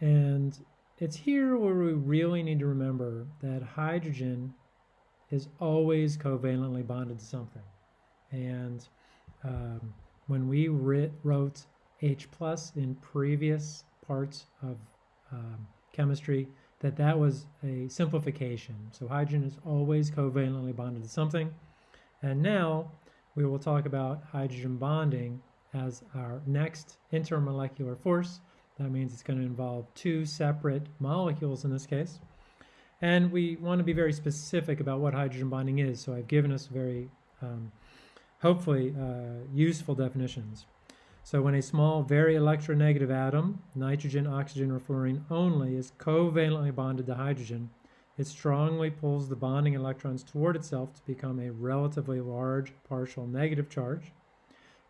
And it's here where we really need to remember that hydrogen is always covalently bonded to something. And um, when we wrote H plus in previous parts of um, chemistry, that that was a simplification. So hydrogen is always covalently bonded to something. And now we will talk about hydrogen bonding as our next intermolecular force. That means it's going to involve two separate molecules in this case. And we want to be very specific about what hydrogen bonding is. So I've given us very, um, hopefully, uh, useful definitions. So when a small, very electronegative atom, nitrogen, oxygen, or fluorine only, is covalently bonded to hydrogen, it strongly pulls the bonding electrons toward itself to become a relatively large partial negative charge.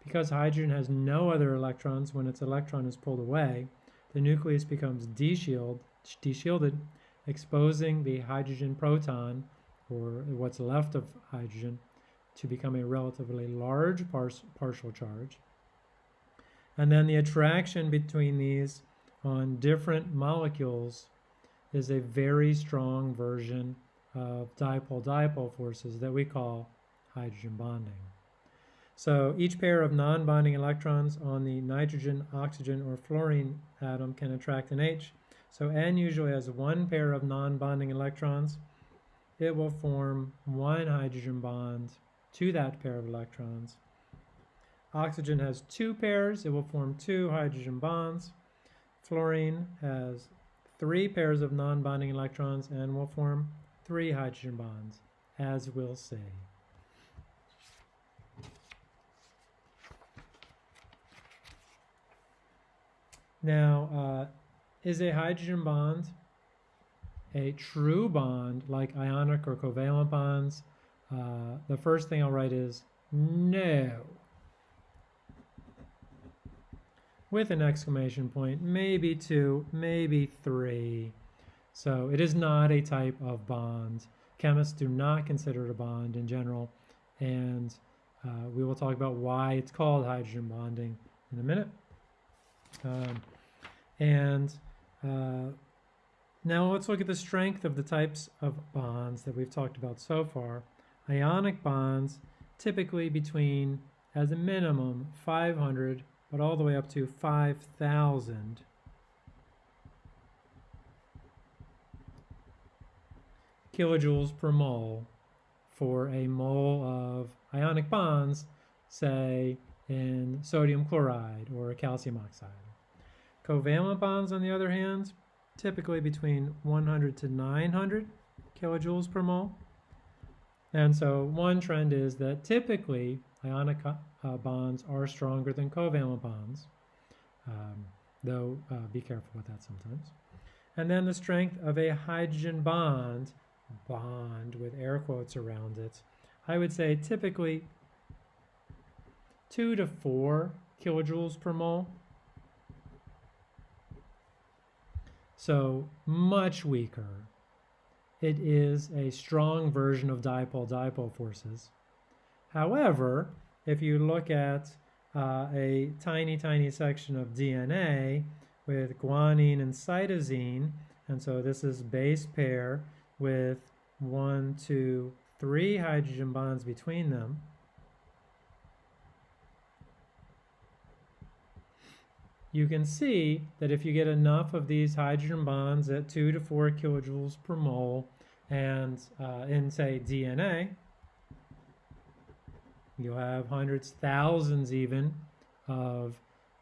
Because hydrogen has no other electrons when its electron is pulled away, the nucleus becomes deshielded, exposing the hydrogen proton, or what's left of hydrogen, to become a relatively large par partial charge. And then the attraction between these on different molecules is a very strong version of dipole-dipole forces that we call hydrogen bonding. So each pair of non-bonding electrons on the nitrogen, oxygen, or fluorine atom can attract an H. So N usually has one pair of non-bonding electrons. It will form one hydrogen bond to that pair of electrons. Oxygen has two pairs. It will form two hydrogen bonds. Fluorine has three pairs of non-bonding electrons and will form three hydrogen bonds, as we'll see. Now, uh, is a hydrogen bond a true bond like ionic or covalent bonds? Uh, the first thing I'll write is no. with an exclamation point, maybe two, maybe three. So it is not a type of bond. Chemists do not consider it a bond in general, and uh, we will talk about why it's called hydrogen bonding in a minute. Um, and uh, now let's look at the strength of the types of bonds that we've talked about so far. Ionic bonds typically between, as a minimum, 500 but all the way up to 5,000 kilojoules per mole for a mole of ionic bonds, say in sodium chloride or calcium oxide. Covalent bonds, on the other hand, typically between 100 to 900 kilojoules per mole. And so one trend is that typically ionic uh, bonds are stronger than covalent bonds, um, though uh, be careful with that sometimes. And then the strength of a hydrogen bond, bond with air quotes around it, I would say typically 2 to 4 kilojoules per mole. So much weaker. It is a strong version of dipole-dipole forces. However, if you look at uh, a tiny, tiny section of DNA with guanine and cytosine, and so this is base pair with one, two, three hydrogen bonds between them. You can see that if you get enough of these hydrogen bonds at 2 to 4 kilojoules per mole and uh, in, say, DNA, You'll have hundreds, thousands even, of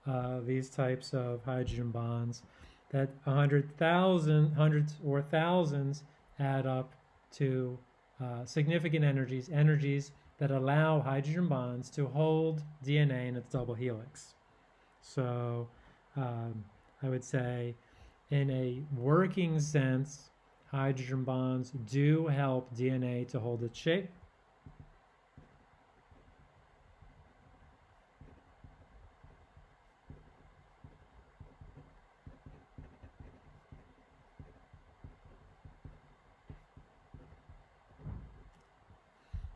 uh, these types of hydrogen bonds. That 100,000, hundreds or thousands add up to uh, significant energies, energies that allow hydrogen bonds to hold DNA in its double helix. So um, I would say in a working sense, hydrogen bonds do help DNA to hold its shape.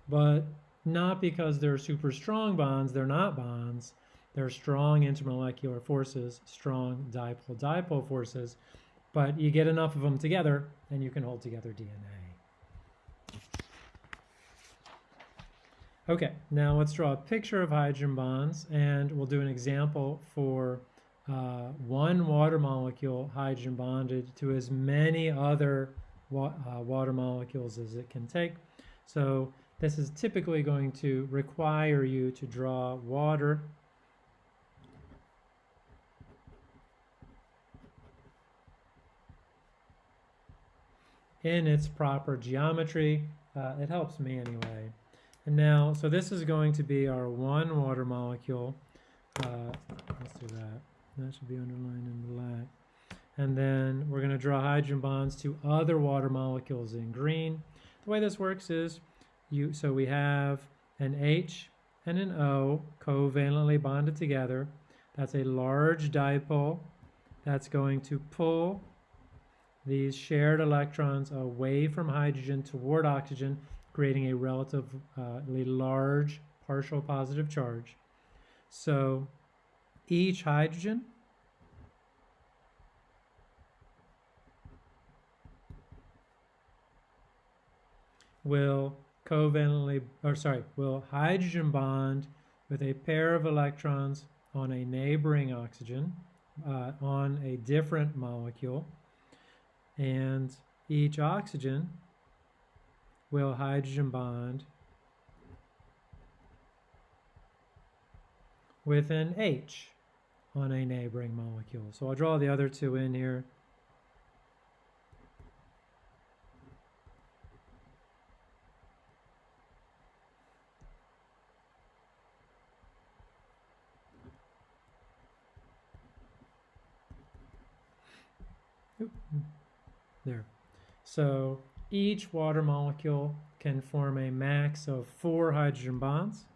but not because they're super strong bonds, they're not bonds, there are strong intermolecular forces, strong dipole-dipole forces, but you get enough of them together and you can hold together DNA. Okay, now let's draw a picture of hydrogen bonds and we'll do an example for uh, one water molecule hydrogen bonded to as many other wa uh, water molecules as it can take. So this is typically going to require you to draw water in its proper geometry. Uh, it helps me anyway. And now, so this is going to be our one water molecule. Uh, let's do that. That should be underlined in black. And then we're going to draw hydrogen bonds to other water molecules in green. The way this works is you so we have an H and an O covalently bonded together. That's a large dipole that's going to pull these shared electrons away from hydrogen toward oxygen, creating a relatively large partial positive charge. So each hydrogen will covalently, or sorry, will hydrogen bond with a pair of electrons on a neighboring oxygen uh, on a different molecule. And each oxygen will hydrogen bond with an H on a neighboring molecule. So I'll draw the other two in here. There. So each water molecule can form a max of four hydrogen bonds.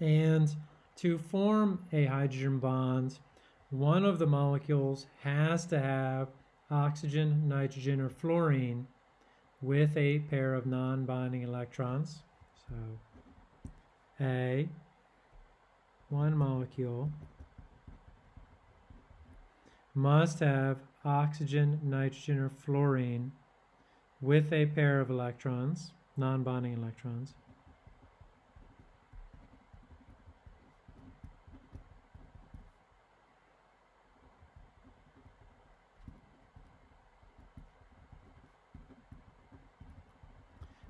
And to form a hydrogen bond, one of the molecules has to have oxygen, nitrogen, or fluorine with a pair of non-bonding electrons. So A, one molecule, must have oxygen, nitrogen, or fluorine with a pair of electrons, non-bonding electrons.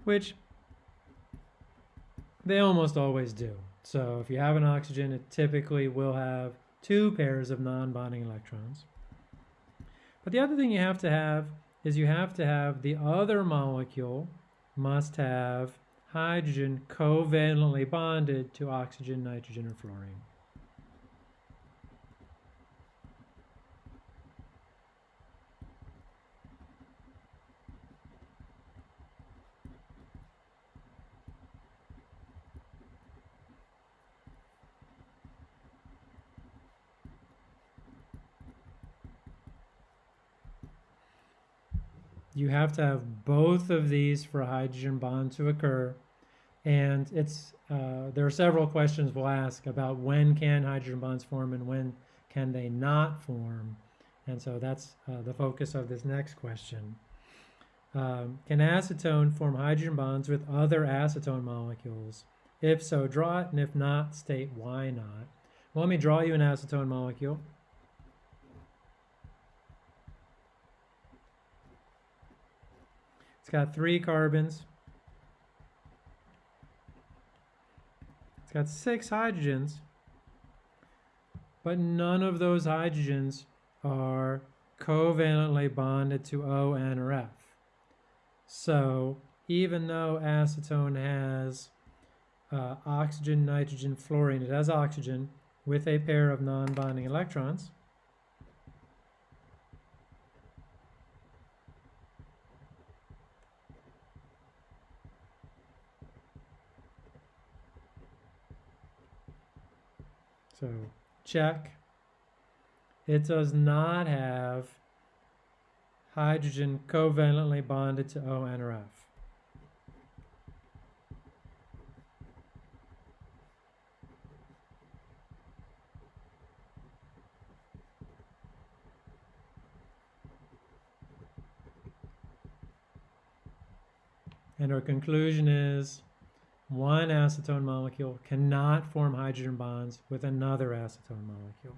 Which they almost always do. So if you have an oxygen, it typically will have two pairs of non-bonding electrons. But the other thing you have to have is you have to have the other molecule must have hydrogen covalently bonded to oxygen, nitrogen, or fluorine. You have to have both of these for a hydrogen bond to occur. And it's uh, there are several questions we'll ask about when can hydrogen bonds form and when can they not form. And so that's uh, the focus of this next question. Um, can acetone form hydrogen bonds with other acetone molecules? If so, draw it, and if not, state why not. Well, let me draw you an acetone molecule. It's got three carbons. It's got six hydrogens, but none of those hydrogens are covalently bonded to O, N, or F. So even though acetone has uh, oxygen, nitrogen, fluorine, it has oxygen with a pair of non-bonding electrons, So check. It does not have hydrogen covalently bonded to O, or F. And our conclusion is one acetone molecule cannot form hydrogen bonds with another acetone molecule.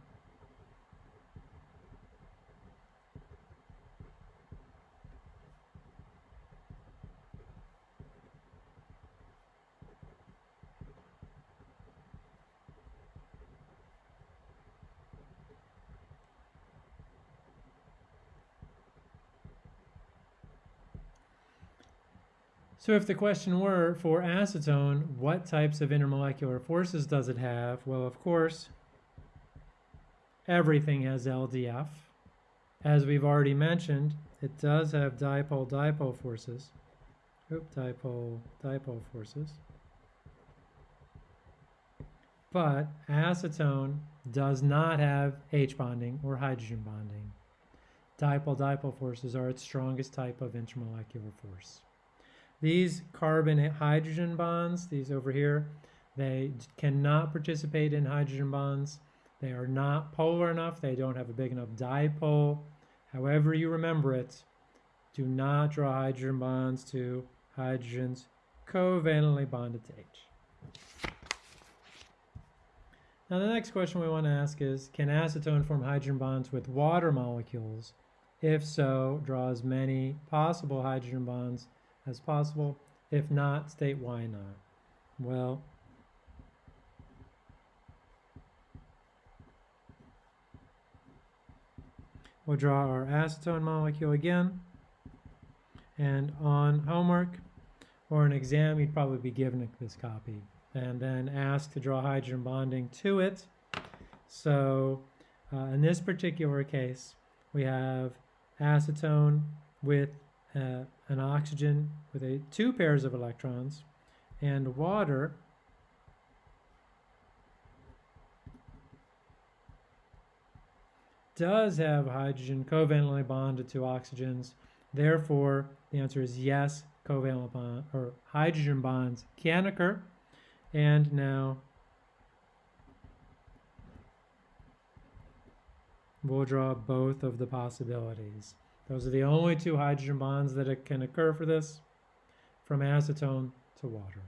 So if the question were for acetone, what types of intermolecular forces does it have? Well, of course, everything has LDF. As we've already mentioned, it does have dipole-dipole forces. Oop, dipole-dipole forces. But acetone does not have H bonding or hydrogen bonding. Dipole-dipole forces are its strongest type of intermolecular force. These carbon hydrogen bonds, these over here, they cannot participate in hydrogen bonds. They are not polar enough. They don't have a big enough dipole. However you remember it, do not draw hydrogen bonds to hydrogens covalently bonded to H. Now the next question we want to ask is, can acetone form hydrogen bonds with water molecules? If so, draw as many possible hydrogen bonds as possible. If not, state why not. Well, we'll draw our acetone molecule again. And on homework or an exam, you'd probably be given this copy and then asked to draw hydrogen bonding to it. So uh, in this particular case, we have acetone with uh, an oxygen with a, two pairs of electrons and water does have hydrogen covalently bonded to oxygens. Therefore, the answer is yes, covalent bond or hydrogen bonds can occur. And now we'll draw both of the possibilities. Those are the only two hydrogen bonds that can occur for this, from acetone to water.